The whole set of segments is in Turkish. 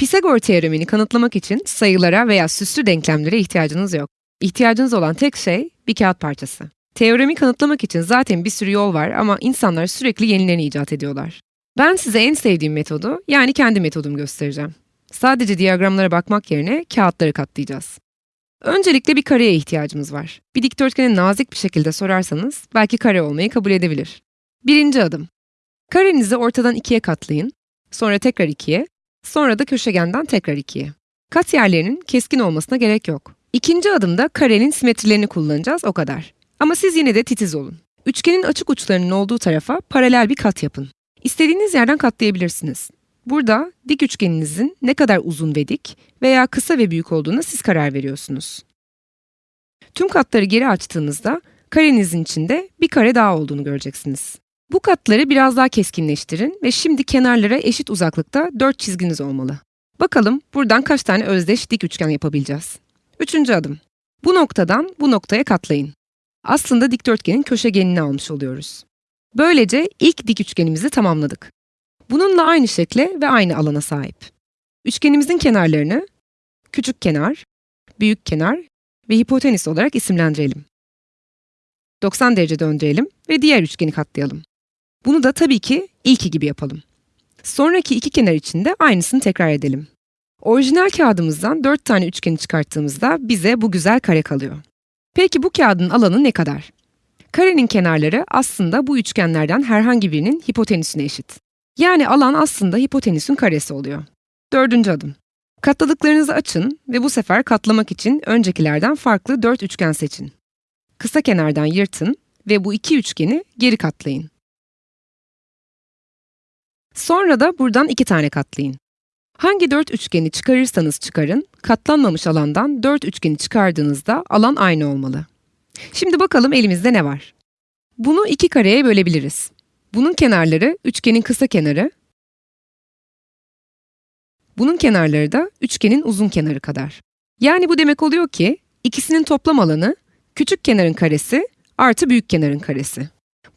Pisagor teoremini kanıtlamak için sayılara veya süslü denklemlere ihtiyacınız yok. İhtiyacınız olan tek şey bir kağıt parçası. Teoremi kanıtlamak için zaten bir sürü yol var ama insanlar sürekli yenilerini icat ediyorlar. Ben size en sevdiğim metodu yani kendi metodumu göstereceğim. Sadece diyagramlara bakmak yerine kağıtları katlayacağız. Öncelikle bir kareye ihtiyacımız var. Bir dikdörtgeni nazik bir şekilde sorarsanız belki kare olmayı kabul edebilir. Birinci adım. Karenizi ortadan ikiye katlayın, sonra tekrar ikiye, sonra da köşegenden tekrar ikiye. Kat yerlerinin keskin olmasına gerek yok. İkinci adımda karenin simetrilerini kullanacağız o kadar. Ama siz yine de titiz olun. Üçgenin açık uçlarının olduğu tarafa paralel bir kat yapın. İstediğiniz yerden katlayabilirsiniz. Burada dik üçgeninizin ne kadar uzun ve dik veya kısa ve büyük olduğuna siz karar veriyorsunuz. Tüm katları geri açtığınızda karenizin içinde bir kare daha olduğunu göreceksiniz. Bu katları biraz daha keskinleştirin ve şimdi kenarlara eşit uzaklıkta 4 çizginiz olmalı. Bakalım buradan kaç tane özdeş dik üçgen yapabileceğiz. Üçüncü adım. Bu noktadan bu noktaya katlayın. Aslında dikdörtgenin köşegenini almış oluyoruz. Böylece ilk dik üçgenimizi tamamladık. Bununla aynı şekle ve aynı alana sahip. Üçgenimizin kenarlarını küçük kenar, büyük kenar ve hipotenüs olarak isimlendirelim. 90 derece döndürelim ve diğer üçgeni katlayalım. Bunu da tabii ki ilki gibi yapalım. Sonraki iki kenar için de aynısını tekrar edelim. Orijinal kağıdımızdan 4 tane üçgeni çıkarttığımızda bize bu güzel kare kalıyor. Peki bu kağıdın alanı ne kadar? Karenin kenarları aslında bu üçgenlerden herhangi birinin hipotenüsüne eşit. Yani alan aslında hipotenüsün karesi oluyor. Dördüncü adım. Katladıklarınızı açın ve bu sefer katlamak için öncekilerden farklı dört üçgen seçin. Kısa kenardan yırtın ve bu iki üçgeni geri katlayın. Sonra da buradan iki tane katlayın. Hangi dört üçgeni çıkarırsanız çıkarın, katlanmamış alandan dört üçgeni çıkardığınızda alan aynı olmalı. Şimdi bakalım elimizde ne var? Bunu iki kareye bölebiliriz. Bunun kenarları üçgenin kısa kenarı, bunun kenarları da üçgenin uzun kenarı kadar. Yani bu demek oluyor ki ikisinin toplam alanı küçük kenarın karesi artı büyük kenarın karesi.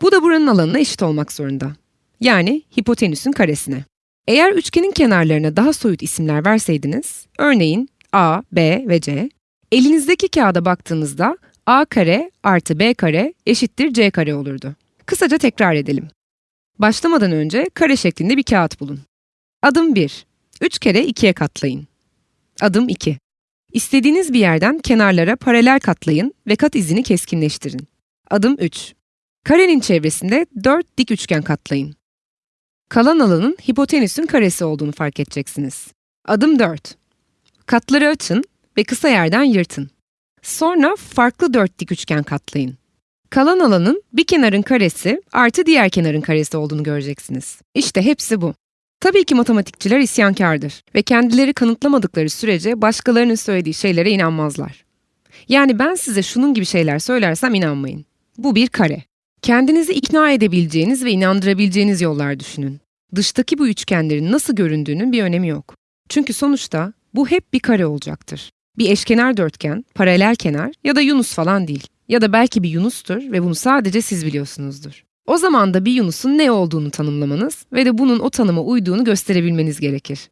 Bu da buranın alanına eşit olmak zorunda. Yani hipotenüsün karesine. Eğer üçgenin kenarlarına daha soyut isimler verseydiniz, örneğin A, B ve C, elinizdeki kağıda baktığınızda A kare artı B kare eşittir C kare olurdu. Kısaca tekrar edelim. Başlamadan önce kare şeklinde bir kağıt bulun. Adım 1. 3 kere 2'ye katlayın. Adım 2. İstediğiniz bir yerden kenarlara paralel katlayın ve kat izini keskinleştirin. Adım 3. Karenin çevresinde 4 dik üçgen katlayın. Kalan alanın hipotenüsün karesi olduğunu fark edeceksiniz. Adım 4. Katları açın ve kısa yerden yırtın. Sonra farklı 4 dik üçgen katlayın. Kalan alanın bir kenarın karesi artı diğer kenarın karesi olduğunu göreceksiniz. İşte hepsi bu. Tabii ki matematikçiler isyankardır ve kendileri kanıtlamadıkları sürece başkalarının söylediği şeylere inanmazlar. Yani ben size şunun gibi şeyler söylersem inanmayın. Bu bir kare. Kendinizi ikna edebileceğiniz ve inandırabileceğiniz yollar düşünün. Dıştaki bu üçgenlerin nasıl göründüğünün bir önemi yok. Çünkü sonuçta bu hep bir kare olacaktır. Bir eşkenar dörtgen, paralel kenar ya da yunus falan değil. Ya da belki bir yunustur ve bunu sadece siz biliyorsunuzdur. O zaman da bir yunusun ne olduğunu tanımlamanız ve de bunun o tanıma uyduğunu gösterebilmeniz gerekir.